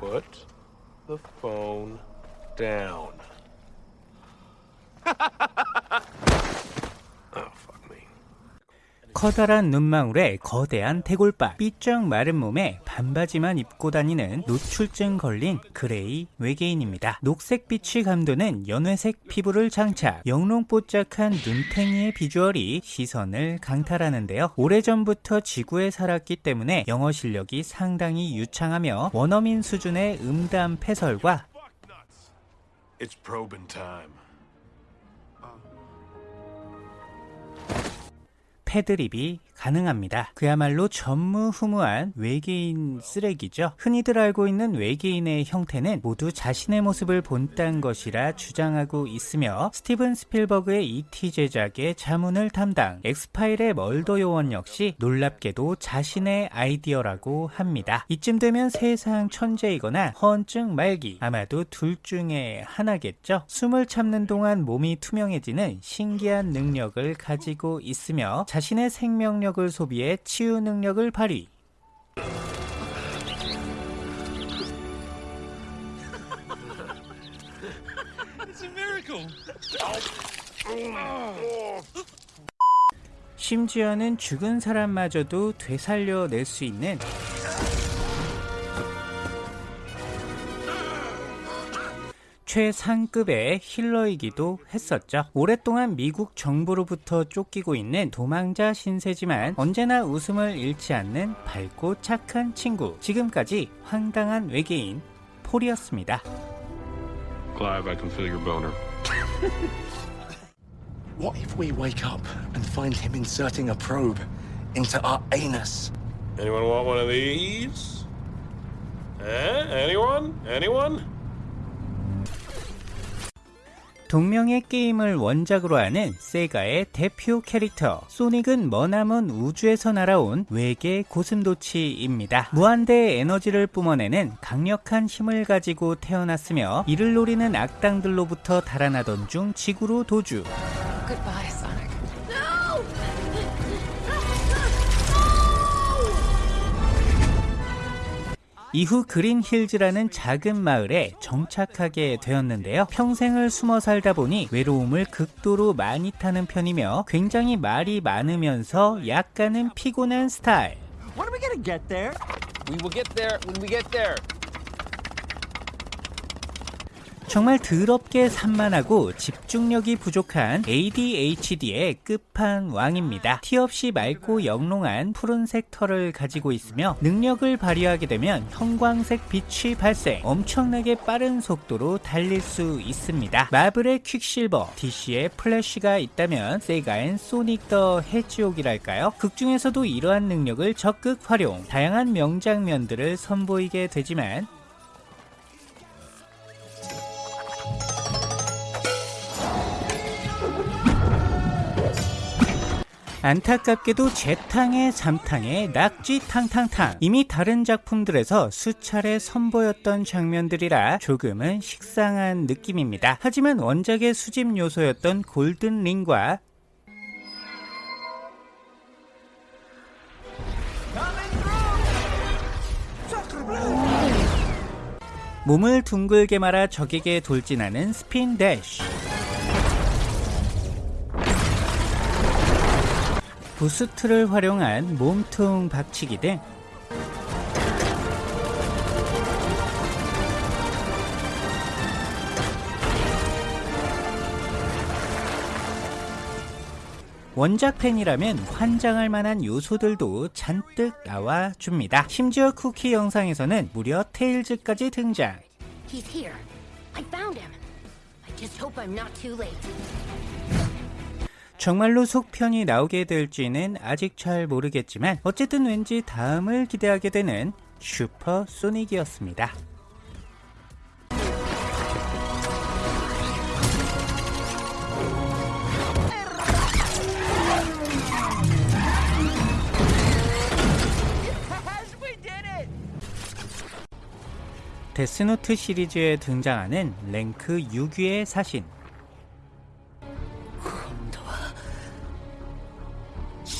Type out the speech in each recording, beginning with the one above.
Put the phone down. 커다란 눈망울에 거대한 대갈빡, 삐쩍 마른 몸에 반바지만 입고 다니는 노출증 걸린 그레이 외계인입니다. 녹색 빛이 감도는 연회색 피부를 장착, 영롱뽀짝한 눈탱이의 비주얼이 시선을 강탈하는데요. 오래전부터 지구에 살았기 때문에 영어 실력이 상당히 유창하며 원어민 수준의 음담 패설과 It's probing time. 패드립이 가능합니다. 그야말로 전무후무한 외계인 쓰레기죠. 흔히들 알고 있는 외계인의 형태는 모두 자신의 모습을 본딴 것이라 주장하고 있으며 스티븐 스필버그의 E.T. 제작의 자문을 담당 엑스파일의 멀더 요원 역시 놀랍게도 자신의 아이디어라고 합니다. 이쯤 되면 세상 천재이거나 허언증 말기 아마도 둘 중에 하나겠죠. 숨을 참는 동안 몸이 투명해지는 신기한 능력을 가지고 있으며 자신의 생명력 을 소비해 치유 능력을 발휘. 심지어는 죽은 사람마저도 되살려낼 수 있는 최상급의 힐러이기도 했었죠. 오랫동안 미국 정부로부터 쫓기고 있는 도망자 신세지만 언제나 웃음을 잃지 않는 밝고 착한 친구. 지금까지 황당한 외계인 폴이었습니다. Clive, I can feel your boner. What if we wake up and find him inserting a probe into our anus? Anyone want one of these? Eh? Anyone? Anyone? 동명의 게임을 원작으로 하는 세가의 대표 캐릭터 소닉은 머나먼 우주에서 날아온 외계 고슴도치입니다. 무한대의 에너지를 뿜어내는 강력한 힘을 가지고 태어났으며 이를 노리는 악당들로부터 달아나던 중 지구로 도주 Goodbye, 이후 그린 힐즈라는 작은 마을에 정착하게 되었는데요. 평생을 숨어 살다 보니 외로움을 극도로 많이 타는 편이며 굉장히 말이 많으면서 약간은 피곤한 스타일. 정말 더럽게 산만하고 집중력이 부족한 ADHD의 끝판왕입니다. 티 없이 맑고 영롱한 푸른색 털을 가지고 있으며 능력을 발휘하게 되면 형광색 빛이 발생, 엄청나게 빠른 속도로 달릴 수 있습니다. 마블의 퀵실버, DC의 플래시가 있다면 세가엔 소닉 더 해지옥이랄까요? 극중에서도 이러한 능력을 적극 활용, 다양한 명장면들을 선보이게 되지만 안타깝게도 재탕에 잠탕에 낙지 탕탕탕 이미 다른 작품들에서 수차례 선보였던 장면들이라 조금은 식상한 느낌입니다. 하지만 원작의 수집 요소였던 골든 링과 몸을 둥글게 말아 적에게 돌진하는 스핀 대쉬 부스트를 활용한 몸통 박치기 등 원작 팬이라면 환장할 만한 요소들도 잔뜩 나와줍니다. 심지어 쿠키 영상에서는 무려 테일즈까지 등장. He's here. I found him. I just hope I'm not too late. 정말로 속편이 나오게 될지는 아직 잘 모르겠지만 어쨌든 왠지 다음을 기대하게 되는 슈퍼 소닉이었습니다. we did it! 데스노트 시리즈에 등장하는 랭크 6위의 사신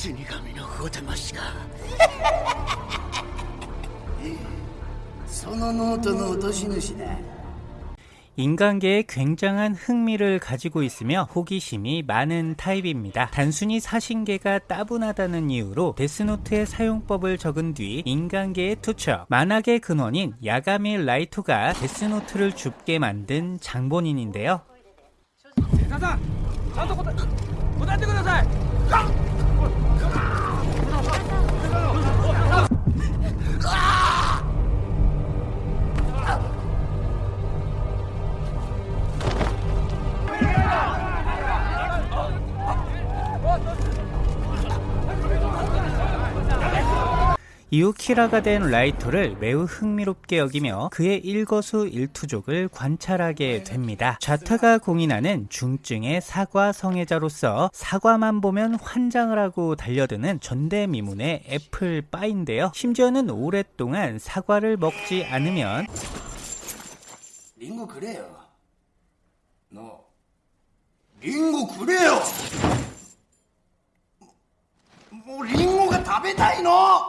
死神のお魂がそ そのノートの落とし主だ 인간계에 굉장한 흥미를 가지고 있으며 호기심이 많은 타입입니다. 단순히 사신계가 따분하다는 이유로 데스노트의 사용법을 적은 뒤 인간계에 투척. 만악의 근원인 야가미 라이토가 데스노트를 줍게 만든 장본인인데요. 이후 키라가 된 라이토를 매우 흥미롭게 여기며 그의 일거수일투족을 관찰하게 됩니다. 좌타가 공인하는 중증의 사과 성애자로서 사과만 보면 환장을 하고 달려드는 전대미문의 애플 빠인데요. 심지어는 오랫동안 사과를 먹지 않으면 링고 그래요. 너 링고 그래요. 뭐, 뭐 りんごが食べたいな.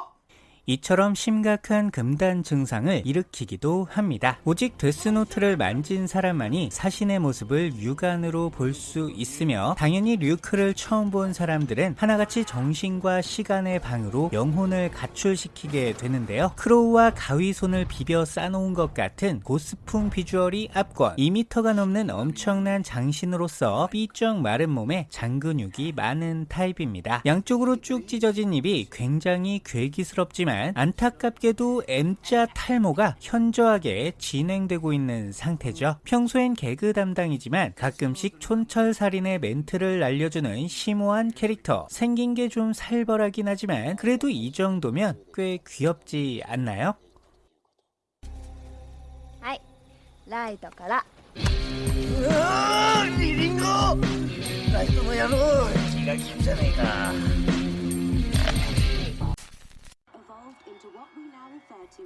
이처럼 심각한 금단 증상을 일으키기도 합니다. 오직 데스노트를 만진 사람만이 사신의 모습을 육안으로 볼 수 있으며 당연히 류크를 처음 본 사람들은 하나같이 정신과 시간의 방으로 영혼을 가출시키게 되는데요. 크로우와 가위손을 비벼 싸놓은 것 같은 고스풍 비주얼이 압권 2m가 넘는 엄청난 장신으로서 삐쩍 마른 몸에 장근육이 많은 타입입니다. 양쪽으로 쭉 찢어진 입이 굉장히 괴기스럽지만 안타깝게도 M자 탈모가 현저하게 진행되고 있는 상태죠. 평소엔 개그 담당이지만 가끔씩 촌철살인의 멘트를 날려주는 심오한 캐릭터. 생긴 게 좀 살벌하긴 하지만 그래도 이 정도면 꽤 귀엽지 않나요? はいライトからうわーリリンゴライトの野郎気が利くじゃねえか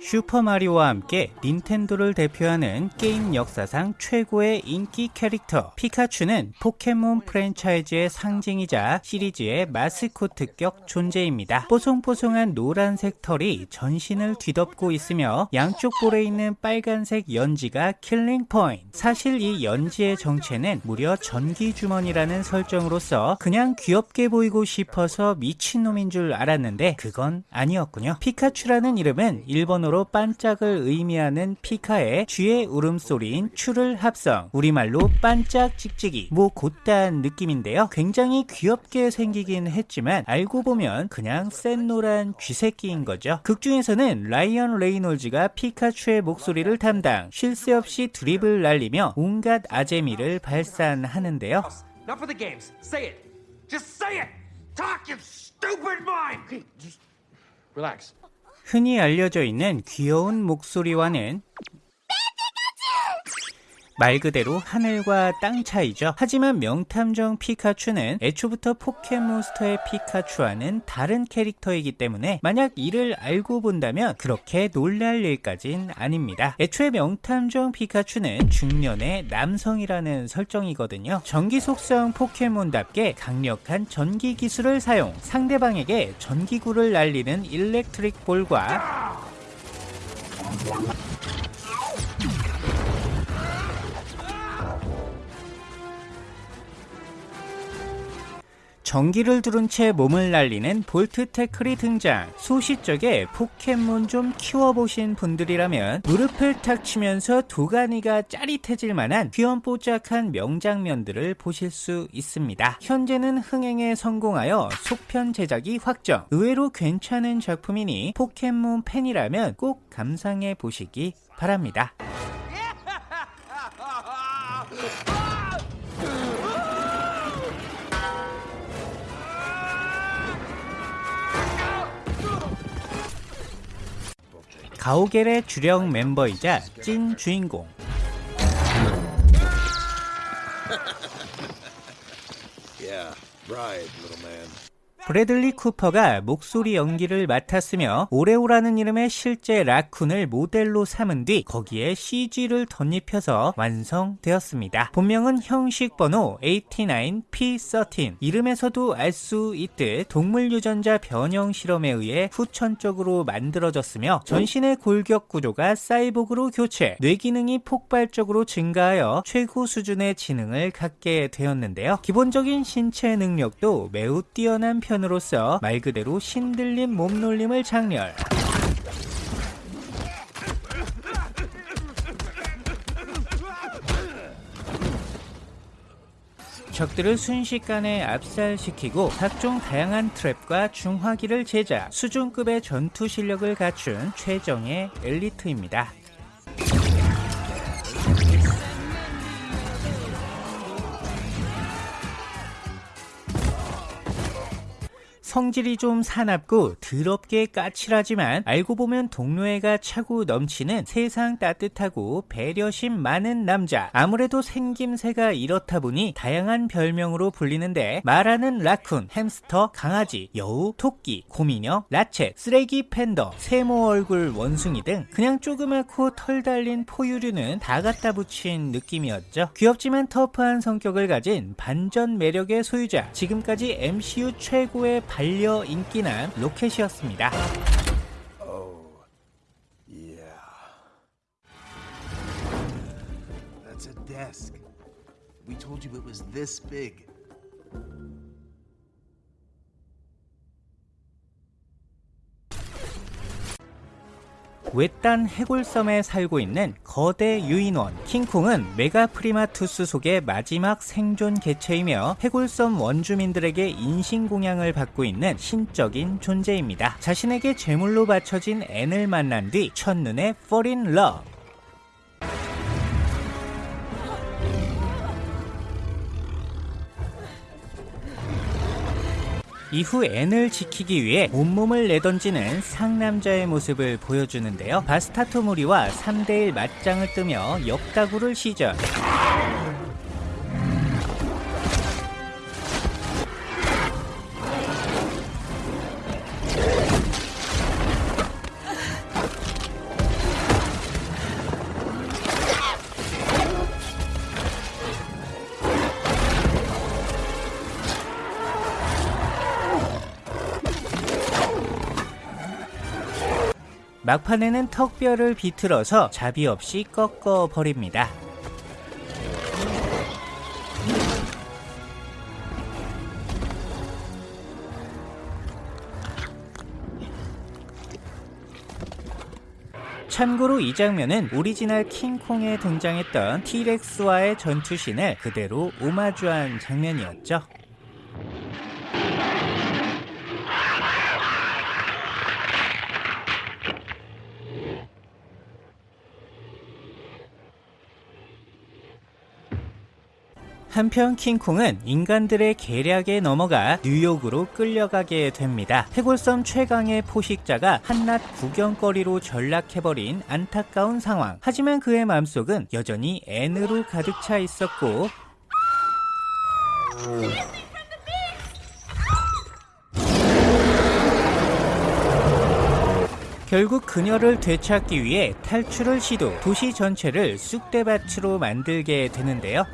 슈퍼마리오와 함께 닌텐도를 대표하는 게임 역사상 최고의 인기 캐릭터 피카츄는 포켓몬 프랜차이즈의 상징이자 시리즈의 마스코트격 존재입니다. 뽀송뽀송한 노란색 털이 전신을 뒤덮고 있으며 양쪽 볼에 있는 빨간색 연지가 killing point. 사실 이 연지의 정체는 무려 전기 주머니라는 설정으로서 그냥 귀엽게 보이고 싶어서 미친놈인 줄 알았는데 그건 아니었군요. 피카츄라는 이름은 일본어로 반짝을 의미하는 ピカ와 쥐의 울음소리인 추를 합성. 우리말로 반짝 찍찍이. 뭐 곧단 느낌인데요. 굉장히 귀엽게 생기긴 했지만 알고 보면 그냥 센 노란 쥐새끼인 거죠. 극 중에서는 라이언 레이놀즈가 피카츄의 목소리를 담당 쉴 새 없이 드립을 날리며 온갖 아재미를 발산하는데요. Relax. 흔히 알려져 있는 귀여운 목소리와는 말 그대로 하늘과 땅 차이죠. 하지만 명탐정 피카츄는 애초부터 포켓몬스터의 피카츄와는 다른 캐릭터이기 때문에 만약 이를 알고 본다면 그렇게 놀랄 일까진 아닙니다. 애초에 명탐정 피카츄는 중년의 남성이라는 설정이거든요. 전기 속성 포켓몬답게 강력한 전기 기술을 사용, 상대방에게 전기구를 날리는 일렉트릭 볼과 전기를 두른 채 몸을 날리는 볼트 태클이 등장. 소시적에 포켓몬 좀 키워보신 분들이라면 무릎을 탁 치면서 도가니가 짜릿해질 만한 귀염뽀짝한 명장면들을 보실 수 있습니다. 현재는 흥행에 성공하여 속편 제작이 확정. 의외로 괜찮은 작품이니 포켓몬 팬이라면 꼭 감상해 보시기 바랍니다. 가오겔의 주력 멤버이자 찐 주인공 Yeah, right. 브래들리 쿠퍼가 목소리 연기를 맡았으며 오레오라는 이름의 실제 라쿤을 모델로 삼은 뒤 거기에 CG를 덧입혀서 완성되었습니다. 본명은 형식 번호 89P13 이름에서도 알 수 있듯 동물 유전자 변형 실험에 의해 후천적으로 만들어졌으며 전신의 골격 구조가 사이보그로 교체, 뇌 기능이 폭발적으로 증가하여 최고 수준의 지능을 갖게 되었는데요. 기본적인 신체 능력도 매우 뛰어난 편 으로서 말 그대로 신들림 몸놀림을 장렬. 적들을 순식간에 압살시키고 각종 다양한 트랩과 중화기를 제작, 수준급의 전투 실력을 갖춘 최정의 엘리트입니다. 성질이 좀 사납고 더럽게 까칠하지만 알고 보면 동료애가 차고 넘치는 세상 따뜻하고 배려심 많은 남자. 아무래도 생김새가 이렇다 보니 다양한 별명으로 불리는데 말하는 라쿤, 햄스터, 강아지, 여우, 토끼, 곰인형, 라쳇, 쓰레기 팬더, 세모 얼굴 원숭이 등 그냥 조그맣고 털 달린 포유류는 다 갖다 붙인 느낌이었죠. 귀엽지만 터프한 성격을 가진 반전 매력의 소유자. 지금까지 MCU 최고의 로켓이었습니다. It was this big. 외딴 해골섬에 살고 있는 거대 유인원 킹콩은 메가프리마투스 속의 마지막 생존 개체이며 해골섬 원주민들에게 인신공양을 받고 있는 신적인 존재입니다. 자신에게 제물로 바쳐진 앤을 만난 뒤 첫눈에 fall in love 이후 앤을 지키기 위해 온몸을 내던지는 상남자의 모습을 보여주는데요. 바스타토모리와 3대1 맞짱을 뜨며 역다구를 시전. 막판에는 턱뼈를 비틀어서 자비 없이 꺾어 버립니다. 참고로 이 장면은 오리지널 킹콩에 등장했던 티렉스와의 전투신을 그대로 오마주한 장면이었죠. 한편 킹콩은 인간들의 계략에 넘어가 뉴욕으로 끌려가게 됩니다. 해골섬 최강의 포식자가 한낱 구경거리로 전락해버린 안타까운 상황. 하지만 그의 마음속은 여전히 N으로 가득 차 있었고 결국 그녀를 되찾기 위해 탈출을 시도, 도시 전체를 쑥대밭으로 만들게 되는데요.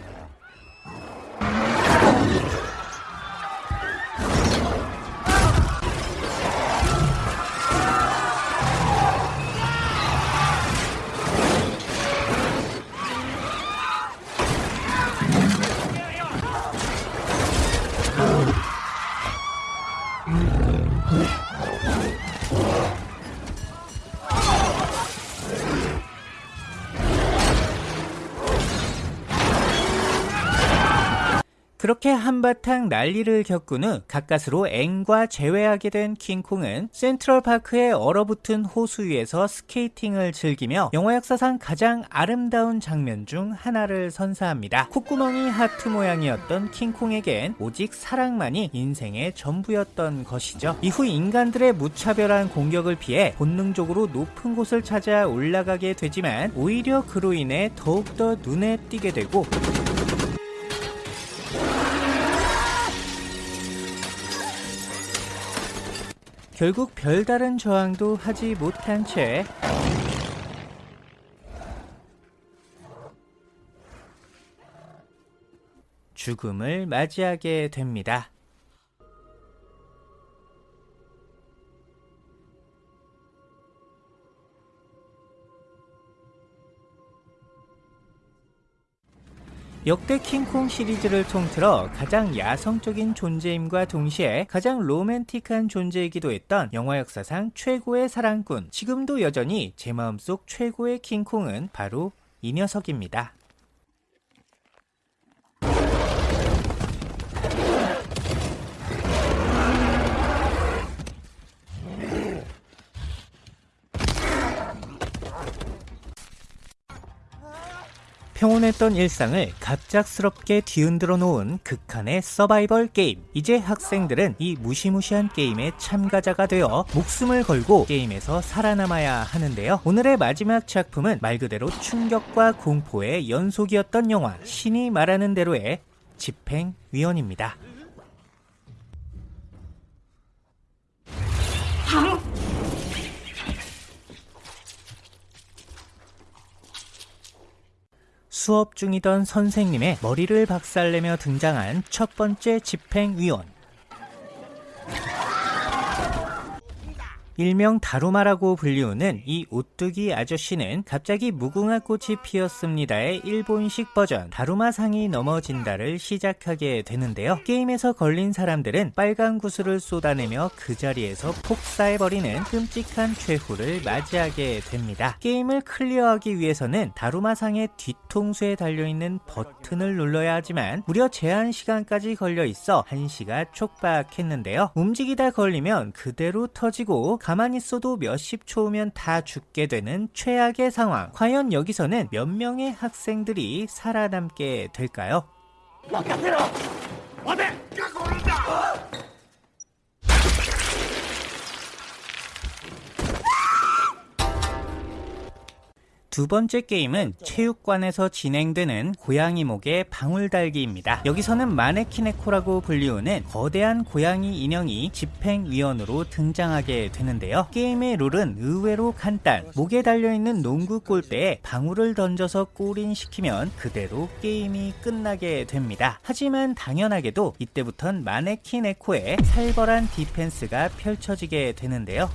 그렇게 한바탕 난리를 겪은 후 가까스로 앵과 재회하게 된 킹콩은 센트럴파크의 얼어붙은 호수 위에서 스케이팅을 즐기며 영화 역사상 가장 아름다운 장면 중 하나를 선사합니다. 콧구멍이 하트 모양이었던 킹콩에겐 오직 사랑만이 인생의 전부였던 것이죠. 이후 인간들의 무차별한 공격을 피해 본능적으로 높은 곳을 찾아 올라가게 되지만 오히려 그로 인해 더욱더 눈에 띄게 되고 결국 별다른 저항도 하지 못한 채 죽음을 맞이하게 됩니다. 역대 킹콩 시리즈를 통틀어 가장 야성적인 존재임과 동시에 가장 로맨틱한 존재이기도 했던 영화 역사상 최고의 사랑꾼 지금도 여전히 제 마음속 최고의 킹콩은 바로 이 녀석입니다. 평온했던 일상을 갑작스럽게 뒤흔들어 놓은 극한의 서바이벌 게임. 이제 학생들은 이 무시무시한 게임의 참가자가 되어 목숨을 걸고 게임에서 살아남아야 하는데요. 오늘의 마지막 작품은 말 그대로 충격과 공포의 연속이었던 영화 신이 말하는 대로의 집행위원입니다. 수업 중이던 선생님의 머리를 박살내며 등장한 첫 번째 집행위원. 일명 다루마라고 불리우는 이 오뚜기 아저씨는 갑자기 무궁화 꽃이 피었습니다의 일본식 버전 다루마상이 넘어진다를 시작하게 되는데요. 게임에서 걸린 사람들은 빨간 구슬을 쏟아내며 그 자리에서 폭사해버리는 끔찍한 최후를 맞이하게 됩니다. 게임을 클리어하기 위해서는 다루마상의 뒤통수에 달려있는 버튼을 눌러야 하지만 무려 제한 시간까지 걸려 있어 1시가 촉박했는데요. 움직이다 걸리면 그대로 터지고 가만히 있어도 몇십 초면 다 죽게 되는 최악의 상황. 과연 여기서는 몇 명의 학생들이 살아남게 될까요? 두 번째 게임은 체육관에서 진행되는 고양이 목의 방울달기입니다. 여기서는 마네키네코라고 불리우는 거대한 고양이 인형이 집행위원으로 등장하게 되는데요. 게임의 룰은 의외로 간단. 목에 달려있는 농구 골대에 방울을 던져서 골인시키면 그대로 게임이 끝나게 됩니다. 하지만 당연하게도 이때부턴 마네키네코의 살벌한 디펜스가 펼쳐지게 되는데요.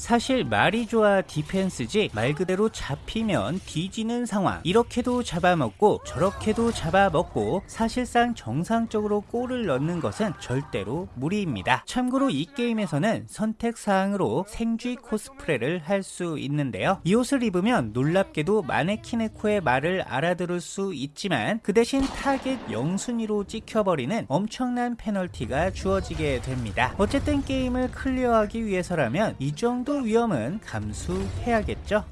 사실 말이 좋아 디펜스지 말 그대로 잡히면 뒤지는 상황. 이렇게도 잡아먹고 저렇게도 잡아먹고 사실상 정상적으로 골을 넣는 것은 절대로 무리입니다. 참고로 이 게임에서는 선택사항으로 생쥐 코스프레를 할 수 있는데요. 이 옷을 입으면 놀랍게도 마네키네코의 말을 알아들을 수 있지만 그 대신 타겟 영순위로 찍혀버리는 엄청난 페널티가 주어지게 됩니다. 어쨌든 게임을 클리어하기 위해서라면 이 정도 위험은 감수해야겠죠.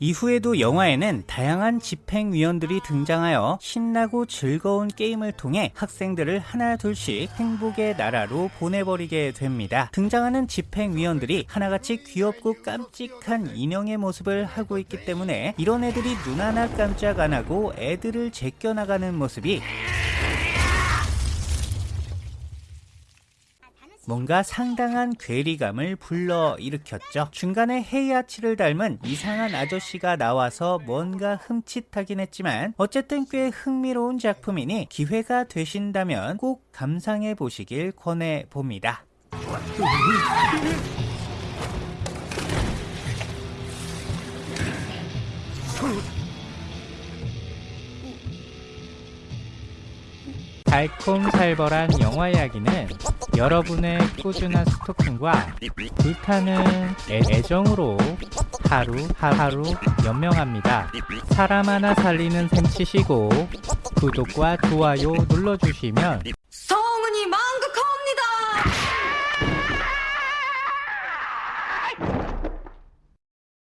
이후에도 영화에는 다양한 집행위원들이 등장하여 신나고 즐거운 게임을 통해 학생들을 하나 둘씩 행복의 나라로 보내버리게 됩니다. 등장하는 집행위원들이 하나같이 귀엽고 깜찍한 인형의 모습을 하고 있기 때문에 이런 애들이 눈 하나 깜짝 안 하고 애들을 제껴나가는 모습이 뭔가 상당한 괴리감을 불러일으켰죠. 중간에 헤이아치를 닮은 이상한 아저씨가 나와서 뭔가 흠칫하긴 했지만 어쨌든 꽤 흥미로운 작품이니 기회가 되신다면 꼭 감상해 보시길 권해 봅니다. 달콤살벌한 영화 이야기는 여러분의 꾸준한 스토킹과 불타는 애, 애정으로 하루 하루 연명합니다. 사람 하나 살리는 셈 치시고 구독과 좋아요 눌러주시면